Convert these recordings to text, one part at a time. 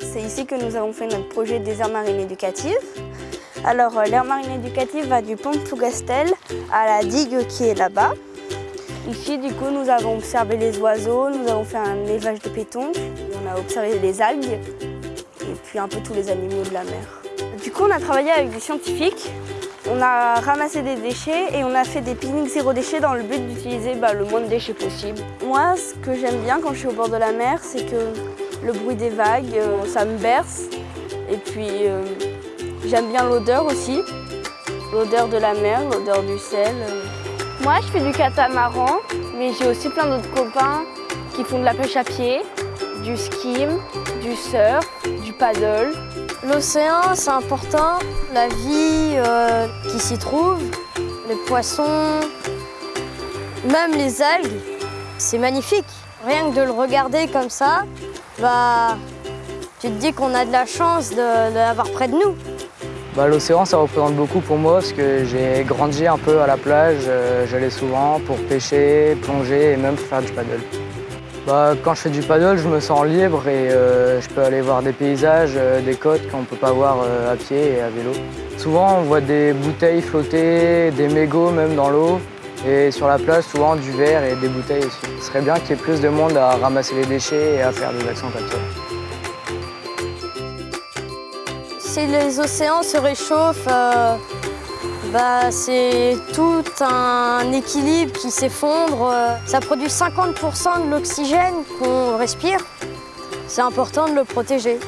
C'est ici que nous avons fait notre projet des aires marines éducatives. Alors euh, l'aire marine éducative va du pont de Plougastel à la digue qui est là-bas. Ici, du coup, nous avons observé les oiseaux, nous avons fait un élevage de pétonques, on a observé les algues et puis un peu tous les animaux de la mer. Du coup, on a travaillé avec des scientifiques, on a ramassé des déchets et on a fait des pique-niques zéro déchet dans le but d'utiliser bah, le moins de déchets possible. Moi, ce que j'aime bien quand je suis au bord de la mer, c'est que le bruit des vagues, euh, ça me berce. Et puis, euh, j'aime bien l'odeur aussi, l'odeur de la mer, l'odeur du sel. Moi, je fais du catamaran, mais j'ai aussi plein d'autres copains qui font de la pêche à pied, du skim, du surf, du paddle. L'océan, c'est important. La vie euh, qui s'y trouve, les poissons, même les algues, c'est magnifique. Rien que de le regarder comme ça, bah, tu te dis qu'on a de la chance de, l'avoir près de nous. Bah, L'océan, ça représente beaucoup pour moi parce que j'ai grandi un peu à la plage. euh, J'allais souvent pour pêcher, plonger et même faire du paddle. Bah, quand je fais du paddle, je me sens libre et euh, je peux aller voir des paysages, euh, des côtes qu'on ne peut pas voir euh, à pied et à vélo. Souvent, on voit des bouteilles flotter, des mégots même dans l'eau. Et sur la plage, souvent du verre et des bouteilles aussi. Ce serait bien qu'il y ait plus de monde à ramasser les déchets et à faire des actions comme ça. Si les océans se réchauffent, bah, c'est tout un équilibre qui s'effondre. Ça produit 50% de l'oxygène qu'on respire. C'est important de le protéger.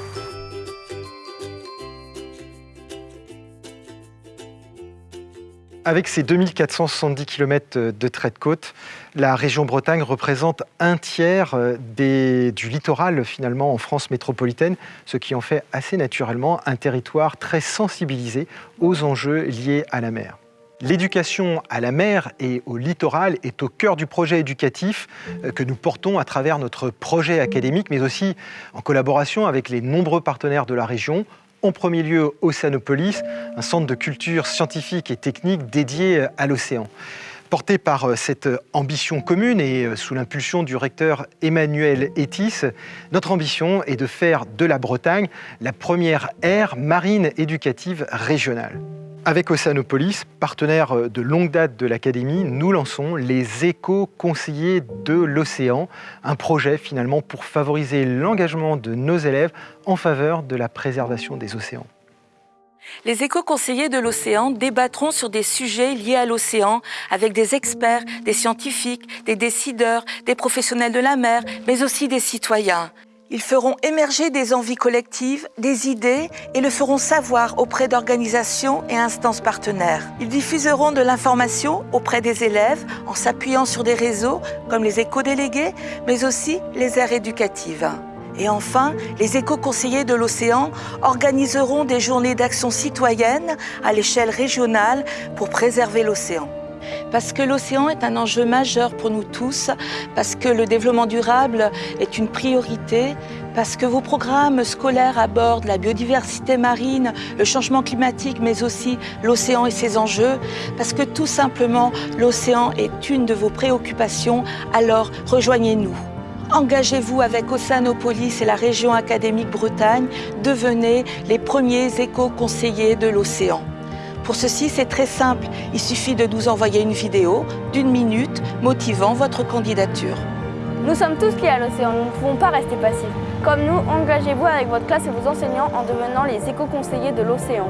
Avec ses 2470 km de trait de côte, la région Bretagne représente un tiers euh, du littoral finalement en France métropolitaine, ce qui en fait assez naturellement un territoire très sensibilisé aux enjeux liés à la mer. L'éducation à la mer et au littoral est au cœur du projet éducatif euh, que nous portons à travers notre projet académique, mais aussi en collaboration avec les nombreux partenaires de la région, en premier lieu Océanopolis, un centre de culture scientifique et technique dédié à l'océan. Porté par euh, cette ambition commune et euh, sous l'impulsion du recteur Emmanuel Etis, notre ambition est de faire de la Bretagne la première aire marine éducative régionale. Avec Océanopolis, partenaire euh, de longue date de l'Académie, nous lançons les éco-conseillers de l'océan, un projet finalement pour favoriser l'engagement de nos élèves en faveur de la préservation des océans. Les éco-conseillers de l'océan débattront sur des sujets liés à l'océan avec des experts, des scientifiques, des décideurs, des professionnels de la mer, mais aussi des citoyens. Ils feront émerger des envies collectives, des idées et le feront savoir auprès d'organisations et instances partenaires. Ils diffuseront de l'information auprès des élèves en s'appuyant sur des réseaux comme les éco-délégués, mais aussi les aires éducatives. Et enfin, les éco-conseillers de l'océan organiseront des journées d'action citoyenne à l'échelle régionale pour préserver l'océan. Parce que l'océan est un enjeu majeur pour nous tous, parce que le développement durable est une priorité, parce que vos programmes scolaires abordent la biodiversité marine, le changement climatique, mais aussi l'océan et ses enjeux, parce que tout simplement l'océan est une de vos préoccupations, alors rejoignez-nous. Engagez-vous avec Océanopolis et la région académique Bretagne, devenez les premiers éco-conseillers de l'océan. Pour ceci, c'est très simple, il suffit de nous envoyer une vidéo d'une minute motivant votre candidature. Nous sommes tous liés à l'océan, nous ne pouvons pas rester passifs. Comme nous, engagez-vous avec votre classe et vos enseignants en devenant les éco-conseillers de l'océan.